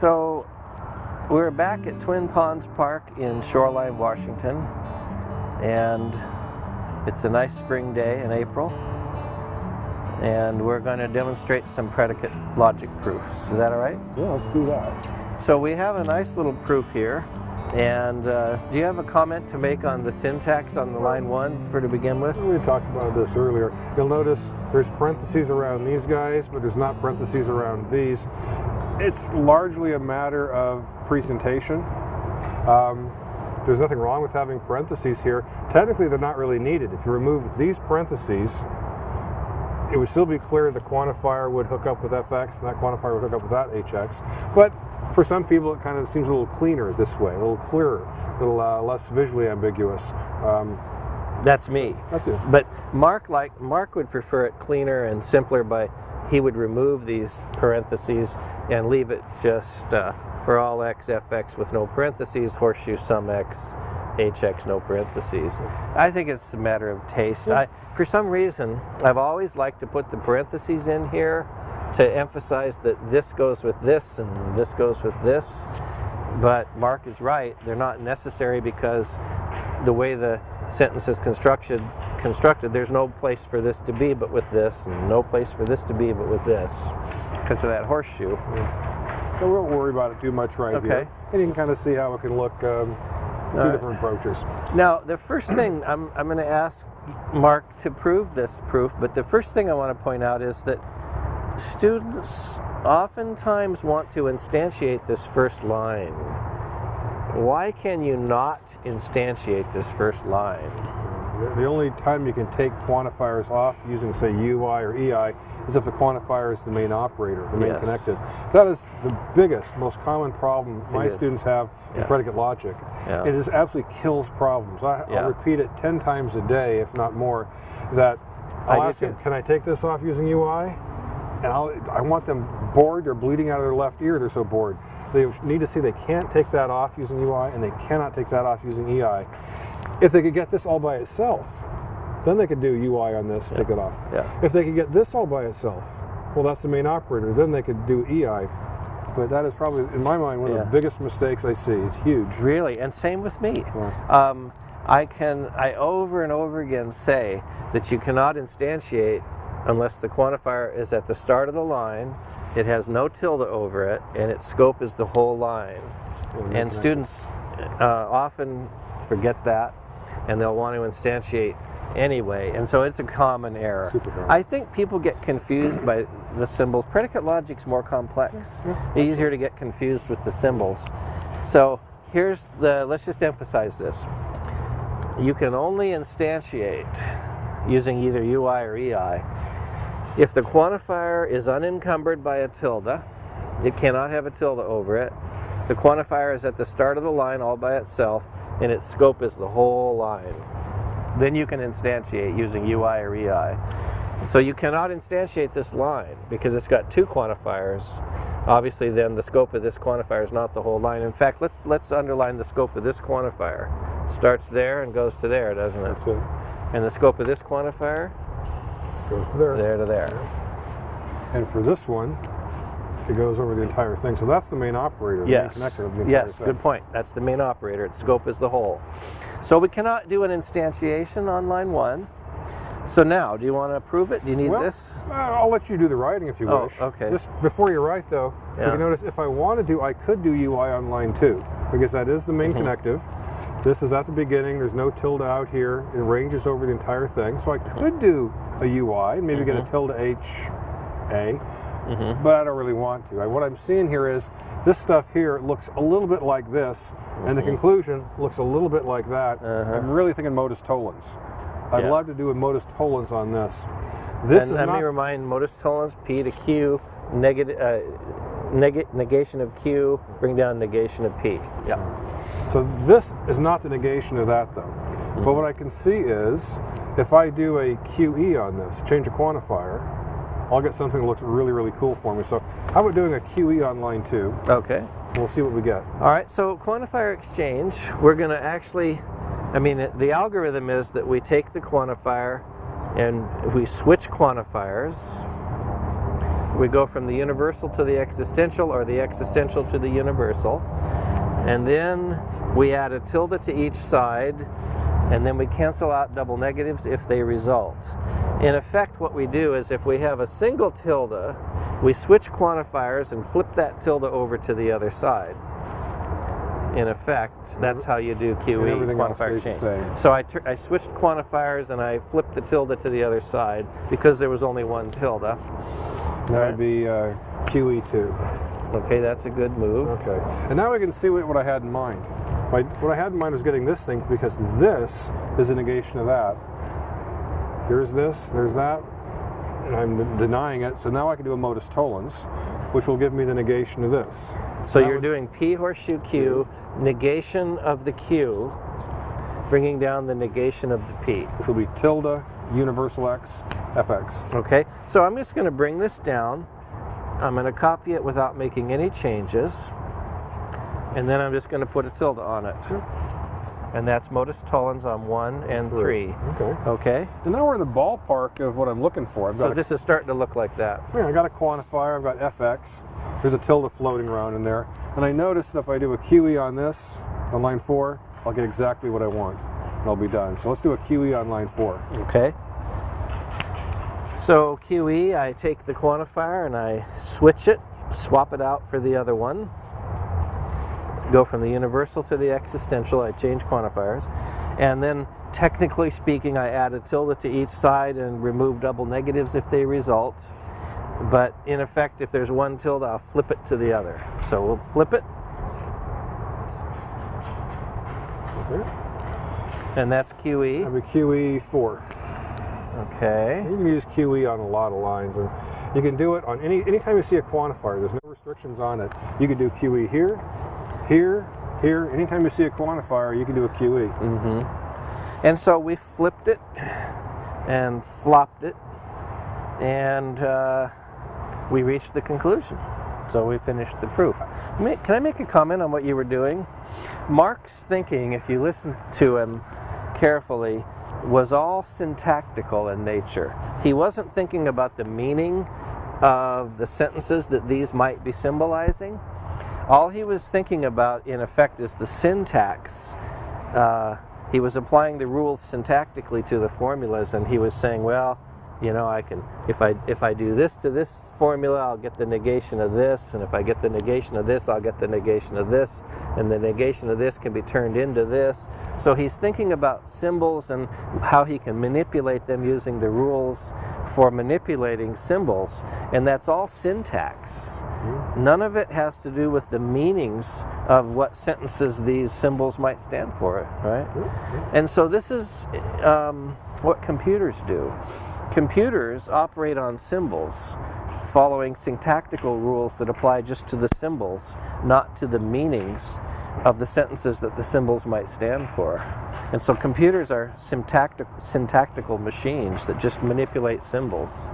So we're back at Twin Ponds Park in Shoreline, Washington, and it's a nice spring day in April. And we're going to demonstrate some predicate logic proofs. Is that all right? Yeah, let's do that. So we have a nice little proof here. And uh, do you have a comment to make on the syntax on the line one for to begin with? We talked about this earlier. You'll notice there's parentheses around these guys, but there's not parentheses around these. It's largely a matter of presentation. Um, there's nothing wrong with having parentheses here. Technically, they're not really needed. If you remove these parentheses, it would still be clear the quantifier would hook up with fx and that quantifier would hook up with that hx. But for some people, it kind of seems a little cleaner this way, a little clearer, a little uh, less visually ambiguous. Um, that's me. That's it. But Mark like Mark would prefer it cleaner and simpler by he would remove these parentheses and leave it just uh, for all x fx with no parentheses, horseshoe sum x hx no parentheses. I think it's a matter of taste. I, for some reason, I've always liked to put the parentheses in here to emphasize that this goes with this and this goes with this. But Mark is right, they're not necessary because the way the sentence is constructed, constructed, there's no place for this to be but with this, and no place for this to be but with this, because of that horseshoe. Yeah. So we won't worry about it too much right okay. here. And you can kind of see how it can look um, two right. different approaches. Now, the first thing I'm, I'm going to ask Mark to prove this proof, but the first thing I want to point out is that students oftentimes want to instantiate this first line. Why can you not instantiate this first line? The only time you can take quantifiers off using, say, UI or EI is if the quantifier is the main operator, the main yes. connected. That is the biggest, most common problem my students have in predicate logic. Yeah. It is absolutely kills problems. I, will repeat it 10 times a day, if not more, that I'll ask them, can I take this off using UI? And I'll, I want them bored, they're bleeding out of their left ear, they're so bored. They need to see they can't take that off using UI and they cannot take that off using EI. If they could get this all by itself, then they could do UI on this, yeah. take it off. Yeah. If they could get this all by itself, well, that's the main operator. Then they could do EI. But that is probably, in my mind, one yeah. of the biggest mistakes I see. It's huge. Really, and same with me. Yeah. Um, I can, I over and over again say that you cannot instantiate unless the quantifier is at the start of the line, it has no tilde over it, and its scope is the whole line. And students uh, often forget that, and they'll want to instantiate anyway, and so it's a common error. I think people get confused by the symbols. Predicate logic's more complex. Easier to get confused with the symbols. So here's the, let's just emphasize this. You can only instantiate using either UI or EI if the quantifier is unencumbered by a tilde, it cannot have a tilde over it. The quantifier is at the start of the line all by itself, and its scope is the whole line. Then you can instantiate using UI or EI. So you cannot instantiate this line because it's got two quantifiers. Obviously, then the scope of this quantifier is not the whole line. In fact, let's let's underline the scope of this quantifier. Starts there and goes to there, doesn't it? That's it. And the scope of this quantifier goes to there. There to there. And for this one, it goes over the entire thing. So that's the main operator, the yes. main connector of the Yes, thing. good point. That's the main operator. Its scope is the whole. So we cannot do an instantiation on line one. So now, do you want to approve it? Do you need well, this? Uh, I'll let you do the writing if you oh, wish. okay. Just before you write, though, yeah. you notice if I want to do, I could do UI on line two because that is the main mm -hmm. connective. This is at the beginning. There's no tilde out here. It ranges over the entire thing. So I could do a UI and maybe mm -hmm. get a mm-hmm. tilde H A, mm -hmm. but I don't really want to. I, what I'm seeing here is this stuff here looks a little bit like this, mm -hmm. and the mm-hmm. conclusion looks a little bit like that. Uh -huh. I'm really thinking modus tollens. I'd yeah. love to do a modus tollens on this. This and is let not, me remind modus tollens P to Q, negative, uh, neg negation of Q, bring down negation of P. Yeah. So this is not the negation of that though. Mm -hmm. But what I can see is if I do a QE on this, change a quantifier, I'll get something that looks really, really cool for me. So how about doing a QE on line two? Okay. We'll see what we get. All right, so quantifier exchange, we're going to actually, I mean, the algorithm is that we take the quantifier and we switch quantifiers. We go from the universal to the existential or the existential to the universal. And then we add a tilde to each side and then we cancel out double negatives if they result. In effect, what we do is if we have a single tilde, we switch quantifiers and flip that tilde over to the other side. In effect, that's how you do QE quantifier change. So I, I switched quantifiers and I flipped the tilde to the other side because there was only one tilde. That would be uh, QE2. Okay, that's a good move. Okay, and now we can see what, what I had in mind. My, what I had in mind was getting this thing because this is a negation of that. Here's this, there's that, and I'm denying it. So now I can do a modus tollens, which will give me the negation of this. So that you're doing P horseshoe Q, negation of the Q, bringing down the negation of the P. Which will be tilde universal X FX. Okay, so I'm just going to bring this down. I'm going to copy it without making any changes. And then I'm just going to put a tilde on it. And that's modus tollens on one and three. Okay. Okay. And now we're in the ballpark of what I'm looking for. So this is starting to look like that. Yeah, I got a quantifier, I've got FX. There's a tilde floating around in there. And I noticed that if I do a QE on this, on line four, I'll get exactly what I want. And I'll be done. So let's do a QE on line four. Okay. So QE, I take the quantifier and I switch it, swap it out for the other one go from the universal to the existential. I change quantifiers. And then technically speaking, I add a tilde to each side and remove double negatives if they result. But in effect, if there's one tilde, I'll flip it to the other. So we'll flip it. And that's QE. I have a QE 4. Okay. You can use QE on a lot of lines. and You can do it on any anytime you see a quantifier, there's no restrictions on it. You can do QE here, here, here, anytime you see a quantifier, you can do a QE. Mm-hmm. And so we flipped it and flopped it, and uh, we reached the conclusion. So we finished the proof. Can I make a comment on what you were doing? Mark's thinking, if you listen to him carefully, was all syntactical in nature. He wasn't thinking about the meaning of the sentences that these might be symbolizing. All he was thinking about, in effect, is the syntax. Uh, he was applying the rules syntactically to the formulas, and he was saying, well, you know, I can, if I, if I do this to this formula, I'll get the negation of this, and if I get the negation of this, I'll get the negation of this, and the negation of this can be turned into this. So he's thinking about symbols and how he can manipulate them using the rules for manipulating symbols, and that's all syntax. Mm-hmm. None of it has to do with the meanings of what sentences these symbols might stand for, right? Mm-hmm. And so this is um, what computers do. Computers operate on symbols following syntactical rules that apply just to the symbols, not to the meanings of the sentences that the symbols might stand for. And so computers are syntactic, syntactical machines that just manipulate symbols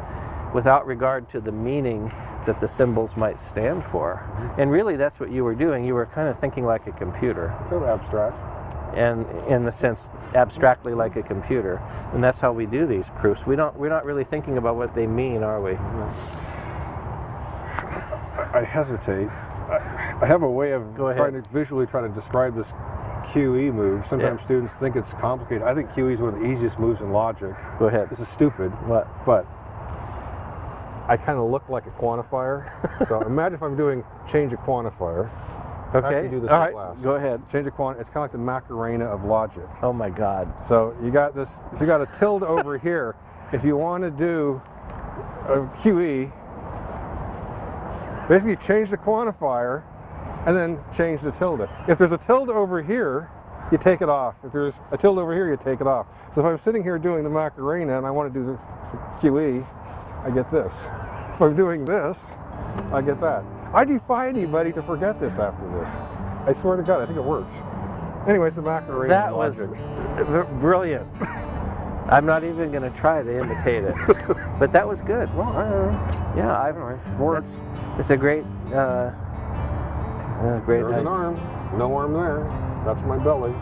without regard to the meaning that the symbols might stand for. And really that's what you were doing. You were kind of thinking like a computer. Kind abstract and in the sense abstractly like a computer. And that's how we do these proofs. We don't we're not really thinking about what they mean, are we? I hesitate. I have a way of trying to visually try to describe this QE move. Sometimes yeah. students think it's complicated. I think QE is one of the easiest moves in logic. Go ahead. This is stupid. What? But I kind of look like a quantifier. so imagine if I'm doing change a quantifier. Okay. do this All right. Go ahead. Change a quant. It's kind of like the Macarena of logic. Oh my God. So you got this. If you got a tilde over here, if you want to do a QE, basically change the quantifier and then change the tilde. If there's a tilde over here, you take it off. If there's a tilde over here, you take it off. So if I'm sitting here doing the Macarena and I want to do the QE, I get this. If I'm doing this, I get that. I defy anybody to forget this after this. I swear to God, I think it works. Anyways, the Macarena That was brilliant. I'm not even going to try to imitate it, but that was good. Well, I, yeah, I've works. It's a great, uh, uh, great. There's an arm. No arm there. That's my belly.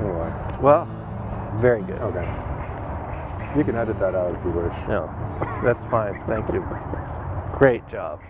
Anyway. Well, very good. Okay. You can edit that out if you wish. No, that's fine. Thank you. Great job.